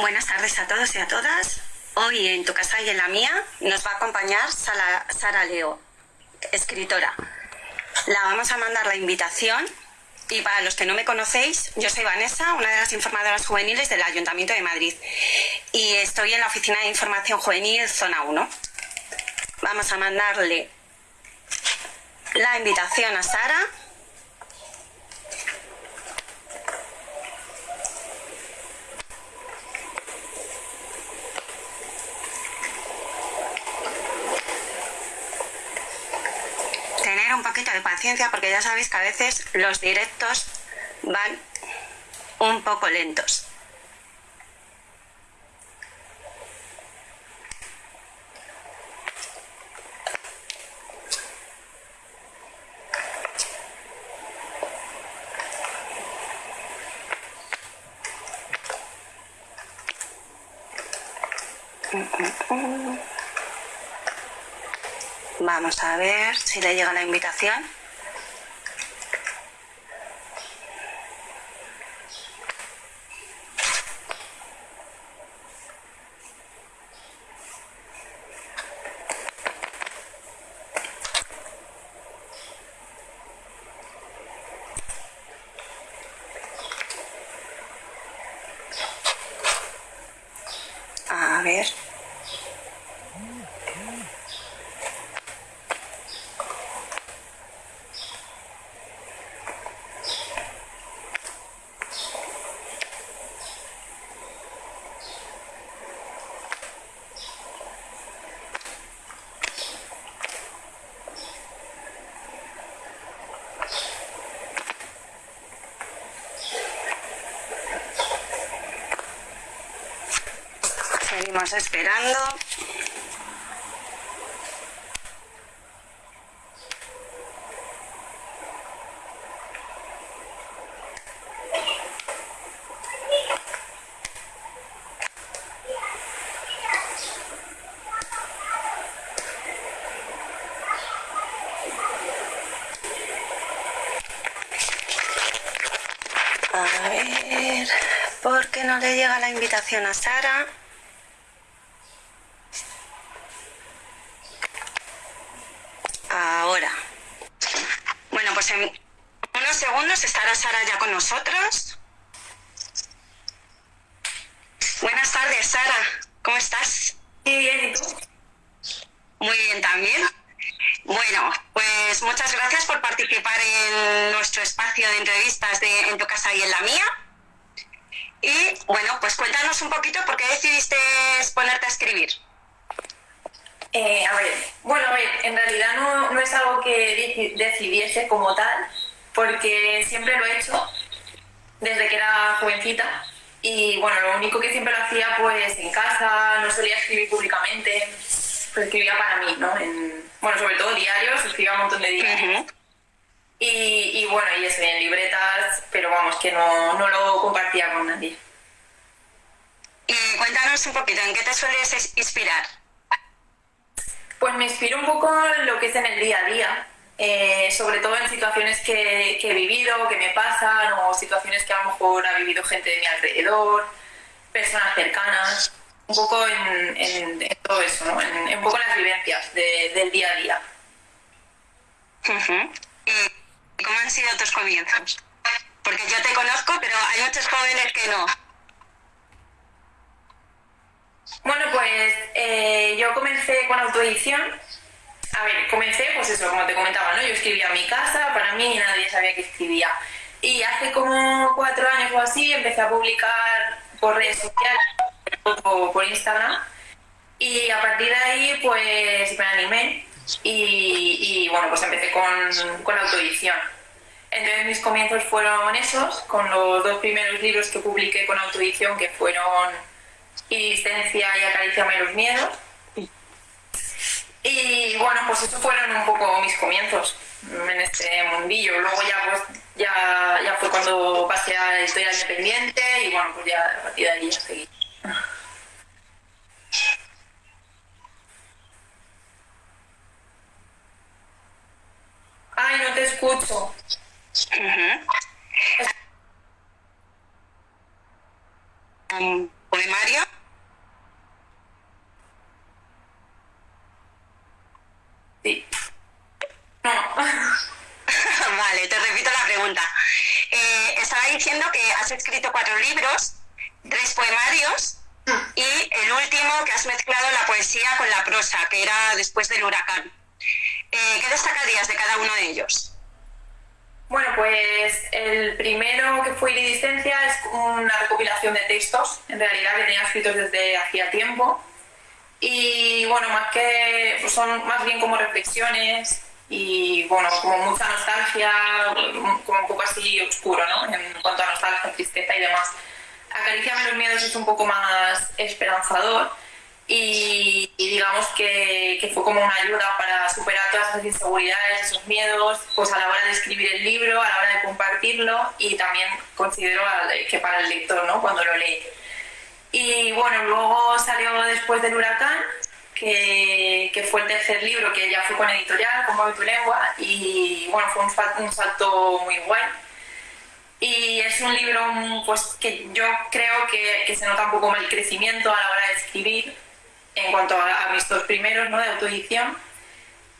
Buenas tardes a todos y a todas. Hoy en tu casa y en la mía nos va a acompañar Sara, Leo, escritora. La vamos a mandar la invitación y para los que no me conocéis, yo soy Vanessa, una de las informadoras juveniles del Ayuntamiento de Madrid y estoy en la Oficina de Información Juvenil Zona 1. Vamos a mandarle la invitación a Sara. Tener un poquito de paciencia porque ya sabéis que a veces los directos van un poco lentos. Vamos a ver si le llega la invitación. A ver. Seguimos esperando. A ver, ¿por qué no le llega la invitación a Sara? Ahora. Bueno, pues en unos segundos estará Sara ya con nosotros. Buenas tardes, Sara. ¿Cómo estás? Muy bien. Muy bien también. Bueno, pues muchas gracias por participar en nuestro espacio de entrevistas de En tu casa y en la mía. Y bueno, pues cuéntanos un poquito por qué decidiste ponerte a escribir. Eh, a ver, bueno, a ver, en realidad no, no es algo que deci- decidiese como tal, porque siempre lo he hecho desde que era jovencita. Y bueno, lo único que siempre lo hacía pues en casa, no solía escribir públicamente, pues escribía para mí, ¿no? En, bueno, sobre todo diarios, escribía un montón de diarios. Y, y bueno, y eso, en libretas, pero vamos, que no, no lo compartía con nadie. Y cuéntanos un poquito, ¿en qué te sueles es- inspirar? Pues me inspiro un poco lo que es en el día a día, eh, sobre todo en situaciones que, he vivido, que me pasan, o situaciones que a lo mejor ha vivido gente de mi alrededor, personas cercanas, un poco en, todo eso, ¿no? en, un poco las vivencias de- del día a día. ¿Y cómo han sido tus comienzos? Porque yo te conozco, pero hay muchos jóvenes que no. Bueno, pues eh, yo comencé con autoedición. A ver, comencé, pues eso, como te comentaba, ¿no? Yo escribía en mi casa, para mí nadie sabía que escribía. Y hace como cuatro años o así empecé a publicar por redes sociales, por, por Instagram. Y a partir de ahí, pues me animé y, y, bueno, pues empecé con, con la autoedición. Entonces mis comienzos fueron esos, con los dos primeros libros que publiqué con autoedición, que fueron Iristencia y Acariciame los miedos. Y bueno, pues esos fueron un poco mis comienzos en este mundillo. Luego ya pues ya, ya fue cuando pasé a historia independiente y bueno, pues ya a partir de ahí ya seguí. Ay, no te escucho. Ujú. Mm, poemario? Sí. No. vale, te repito la pregunta. Eh, estaba diciendo que has escrito cuatro libros, tres poemarios y el último que has mezclado la poesía con la prosa, que era después del huracán. Eh, ¿Qué destacarías de cada uno de ellos? Bueno, pues el primero que fue Iridiscencia es una recopilación de textos, en realidad que tenía escritos desde hacía tiempo. Y bueno, más que pues son más bien como reflexiones y bueno, como mucha nostalgia, como un poco así oscuro, ¿no? En cuanto a nostalgia, tristeza y demás. Acariciame los miedos es un poco más esperanzador y, digamos que, que, fue como una ayuda para superar todas esas inseguridades, esos miedos, pues a la hora de escribir el libro, a la hora de compartirlo y también considero que para el lector, ¿no? Cuando lo lee. Y bueno, luego salió después del huracán, que, que, fue el tercer libro, que ya fue con editorial, con tu lengua, y bueno, fue un, un salto muy guay y es un libro pues, que yo creo que, que, se nota un poco más el crecimiento a la hora de escribir en cuanto a, mis dos primeros ¿no? de autoedición.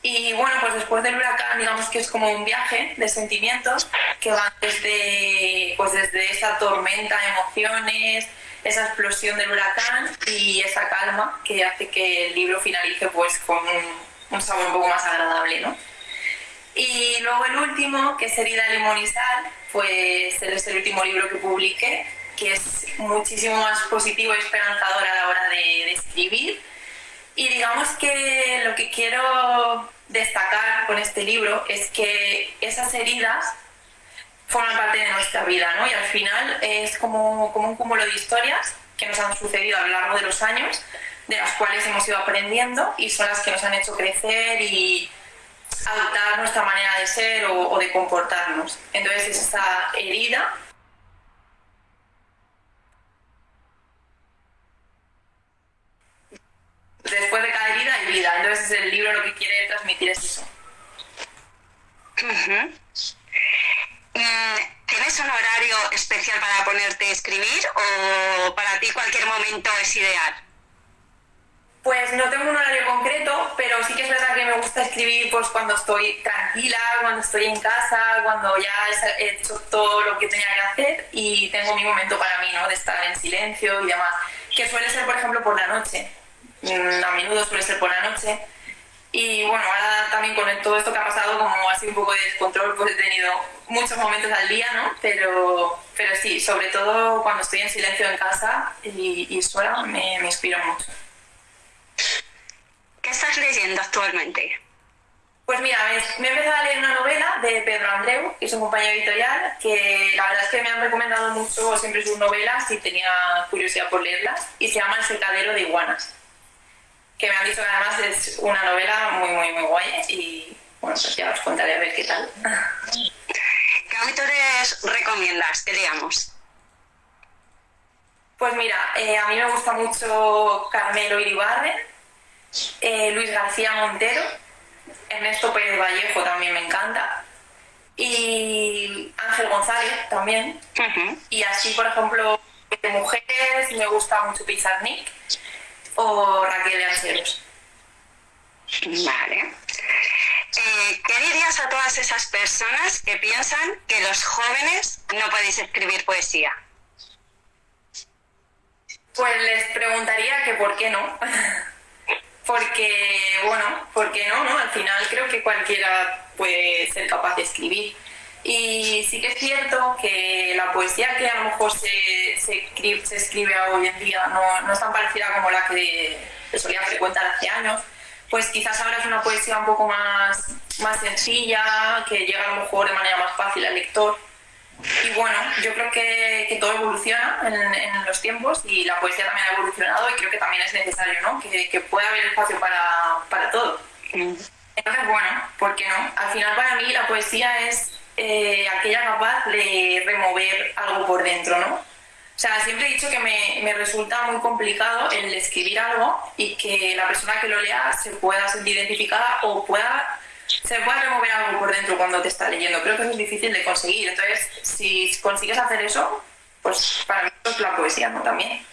Y bueno, pues después del huracán, digamos que es como un viaje de sentimientos que van desde, pues desde esa tormenta de emociones, esa explosión del huracán y esa calma que hace que el libro finalice pues con un, un sabor un poco más agradable, ¿no? Y luego el último, que es Herida, Limón y Sal, pues es el último libro que publiqué, que es muchísimo más positivo y esperanzador a la hora de, escribir. Y digamos que lo que quiero destacar con este libro es que esas heridas forman parte de nuestra vida, ¿no? Y al final es como, como un cúmulo de historias que nos han sucedido a lo largo de los años, de las cuales hemos ido aprendiendo y son las que nos han hecho crecer y, adaptar nuestra manera de ser o, de comportarnos. Entonces esa herida después de cada herida hay vida. Entonces el libro lo que quiere transmitir es eso. Mm, ¿Tienes un horario especial para ponerte a escribir o para ti cualquier momento es ideal? Pues no tengo un horario concreto, pero sí que es verdad que me gusta escribir pues cuando estoy tranquila, cuando estoy en casa, cuando ya he hecho todo lo que tenía que hacer y tengo mi momento para mí, ¿no? De estar en silencio y demás. Que suele ser, por ejemplo, por la noche. Mm, a menudo suele ser por la noche. Y bueno, ahora también con todo esto que ha pasado, como así un poco de descontrol, pues he tenido muchos momentos al día, ¿no? Pero, pero sí, sobre todo cuando estoy en silencio en casa y, y sola, me, me inspiro mucho. ¿Qué estás leyendo actualmente? Pues mira, me he empezado a leer una novela de Pedro Andreu, que es un compañero editorial, que la verdad es que me han recomendado mucho siempre sus novelas y tenía curiosidad por leerlas, y se llama El secadero de iguanas, que me han dicho que además es una novela muy, muy, muy guay, y bueno, pues ya os contaré a ver qué tal. ¿Qué autores recomiendas que leamos? Pues mira, eh, a mí me gusta mucho Carmelo Iribarren, eh, Luis García Montero, Ernesto Pérez Vallejo también me encanta, y Ángel González también. Y así, por ejemplo, de mujeres me gusta mucho Pizarnik o Raquel de Anseros. Vale. Eh, ¿Qué dirías a todas esas personas que piensan que los jóvenes no podéis escribir poesía? Pues les preguntaría que por qué no. porque, bueno, porque no, ¿no? Al final creo que cualquiera puede ser capaz de escribir. Y sí que es cierto que la poesía que a lo mejor se, se, se escribe hoy en día no, no, es tan parecida como la que solía frecuentar hace años, pues quizás ahora es una poesía un poco más, más sencilla, que llega a lo mejor de manera más fácil al lector. Y bueno, yo creo que, que todo evoluciona en, en, los tiempos y la poesía también ha evolucionado y creo que también es necesario, ¿no? Que, que pueda haber espacio para, para todo. Entonces, bueno, ¿por qué no? Al final para mí la poesía es eh, aquella capaz de remover algo por dentro, ¿no? O sea, siempre he dicho que me, me, resulta muy complicado el escribir algo y que la persona que lo lea se pueda sentir identificada o pueda se puede remover algo por dentro cuando te está leyendo. Creo que es difícil de conseguir. Entonces, si consigues hacer eso, pues para mí es la poesía, ¿no? También.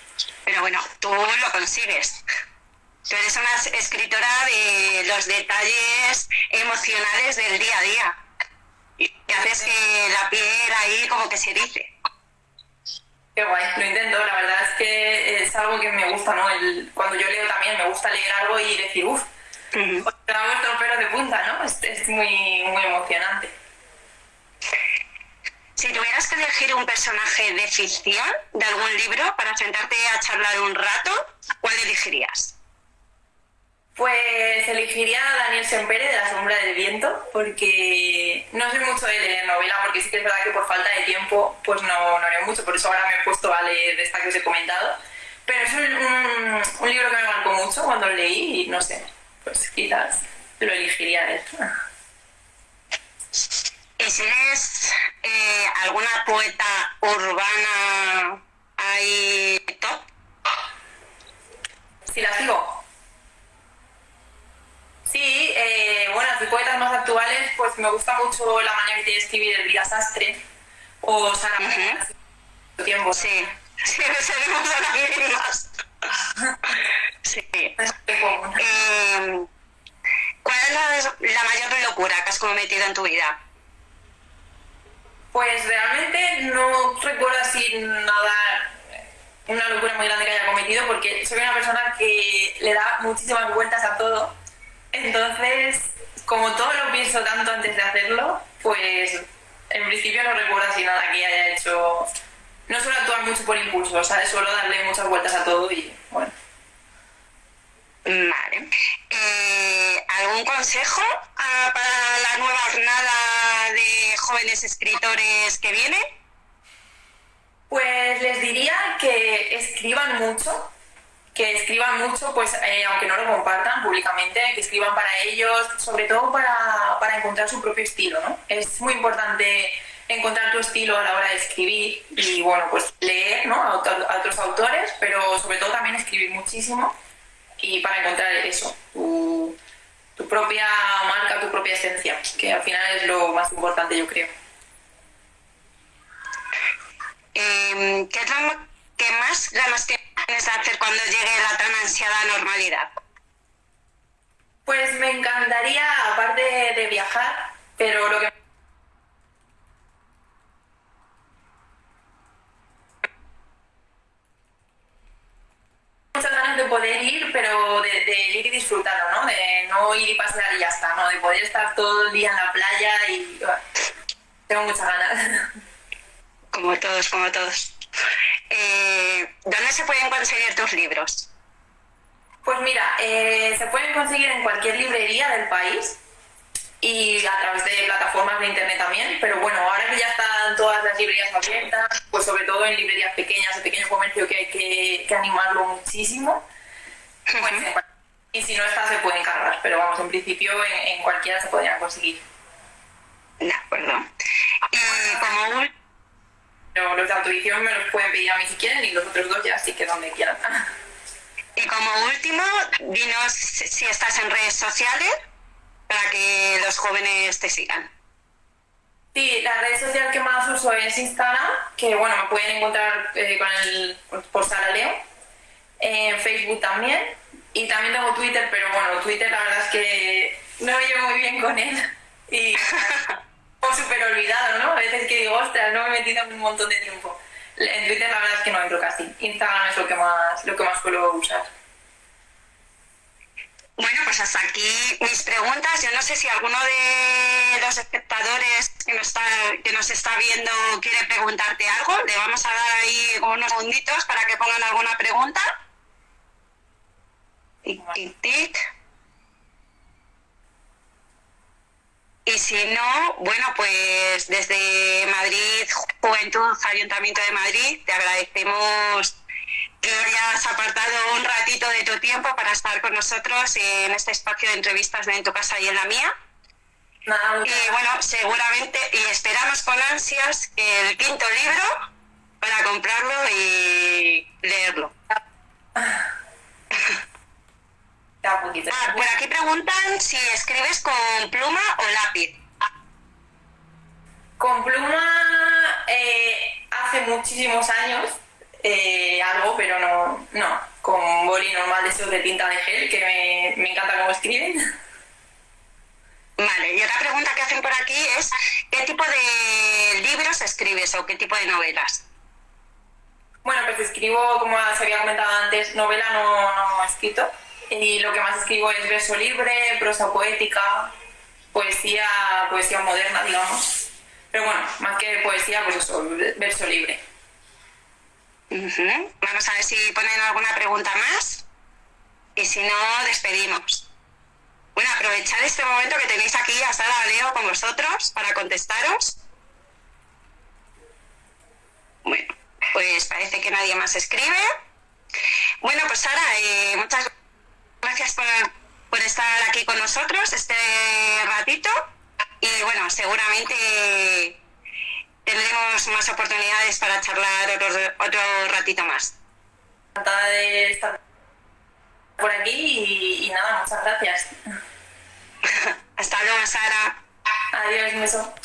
Pero bueno, tú lo consigues. Tú eres una escritora de los detalles emocionales del día a día. Y haces que la piel ahí como que se dice. Qué guay, lo intento, la verdad es que es algo que me gusta, ¿no? El, cuando yo leo también me gusta leer algo y decir, uff, uh -huh. te ha vuelto pelos de punta, ¿no? Es, es muy, muy emocionante. Si tuvieras que elegir un personaje de ficción de algún libro para sentarte a charlar un rato, ¿cuál elegirías? Pues elegiría a Daniel Sempere de La sombra del viento, porque no soy mucho de leer novela, porque sí que es verdad que por falta de tiempo pues no, no leo mucho, por eso ahora me he puesto a leer esta que os he comentado. Pero es un, un, un libro que me marcó mucho cuando lo leí y no sé, pues quizás lo elegiría él. ¿Y si eres eh, alguna poeta urbana ahí top? Si la sigo. Sí, eh, bueno, de poetas más actuales, pues me gusta mucho la manera que tiene escribir Elvira Sastre o Sara uh -huh. tiempo. Sí, sí, a las mismas. sí. Eh, ¿Cuál es la, la mayor locura que has cometido en tu vida? Pues realmente no recuerdo así nada, una locura muy grande que haya cometido, porque soy una persona que le da muchísimas vueltas a todo entonces, como todo lo pienso tanto antes de hacerlo, pues en principio no recuerdo así nada que haya hecho. No suelo actuar mucho por impulso, ¿sabes? Suelo darle muchas vueltas a todo y bueno. Vale. Eh, ¿Algún consejo uh, para la nueva jornada de jóvenes escritores que viene? Pues les diría que escriban mucho, que escriban mucho, pues eh, aunque no lo compartan públicamente, que escriban para ellos, sobre todo para, para, encontrar su propio estilo, ¿no? Es muy importante encontrar tu estilo a la hora de escribir y, bueno, pues leer, ¿no? A, otros autores, pero sobre todo también escribir muchísimo y para encontrar eso, tu, tu propia marca, tu propia esencia, que al final es lo más importante, yo creo. ¿Qué ¿Qué más ganas de hacer cuando llegue la tan ansiada normalidad? Pues me encantaría, aparte de viajar, pero lo que muchas ganas de poder ir, pero de, de, ir y disfrutarlo, ¿no? De no ir y pasear y ya está, ¿no? De poder estar todo el día en la playa y... Bueno, tengo muchas ganas. Como todos, como todos. ¿Dónde se pueden conseguir tus libros? Pues mira, eh, se pueden conseguir en cualquier librería del país y a través de plataformas de internet también, pero bueno, ahora que ya están todas las librerías abiertas, pues sobre todo en librerías pequeñas, de pequeño comercio que hay que, que animarlo muchísimo, pues, uh -huh. y si no está se pueden cargar, pero vamos, en principio en, en cualquiera se podrían conseguir. De acuerdo. Y como pero los de autorización me los pueden pedir a mí si quieren y los otros dos ya sí que donde quieran. Y como último, dinos si estás en redes sociales para que los jóvenes te sigan. Sí, la red social que más uso es Instagram, que bueno, me pueden encontrar eh, con el, por Sara Leo, en Facebook también, y también tengo Twitter, pero bueno, Twitter la verdad es que no me llevo muy bien con él. Y súper olvidado, ¿no? A veces que digo, ostras, no me he metido un montón de tiempo. En Twitter la verdad es que no entro casi. Instagram es lo que más, lo que más suelo usar. Bueno, pues hasta aquí mis preguntas. Yo no sé si alguno de los espectadores que nos está, que nos está viendo quiere preguntarte algo. Le vamos a dar ahí unos segunditos para que pongan alguna pregunta. Tic, tic, tic. Y si no, bueno, pues desde Madrid, Juventud, Ayuntamiento de Madrid, te agradecemos que hayas apartado un ratito de tu tiempo para estar con nosotros en este espacio de entrevistas de En tu casa y en la mía. Y bueno, seguramente, y esperamos con ansias el quinto libro para comprarlo y leerlo. Ah, por aquí preguntan si escribes con pluma o lápiz. Con pluma eh, hace muchísimos años. eh, algo, pero no, no, con boli normal de esos de tinta de gel, que me, me encanta cómo escriben. Vale, y otra pregunta que hacen por aquí es, ¿qué tipo de libros escribes o qué tipo de novelas? Bueno, pues escribo, como se había comentado antes, novela no, no he escrito. Y lo que más escribo es verso libre, prosa poética, poesía, poesía moderna, digamos. Pero bueno, más que poesía, pues eso, verso libre. Vamos a ver si ponen alguna pregunta más. Y si no, despedimos. Bueno, aprovechad este momento que tenéis aquí a Sara Leo con vosotros para contestaros. Bueno, pues parece que nadie más escribe. Bueno, pues Sara, eh, muchas gracias por, por estar aquí con nosotros este ratito. Y bueno, seguramente tendremos más oportunidades para charlar otro, otro ratito más. Encantada de estar por aquí y, y nada, muchas gracias. Hasta luego, Sara. Adiós, un beso.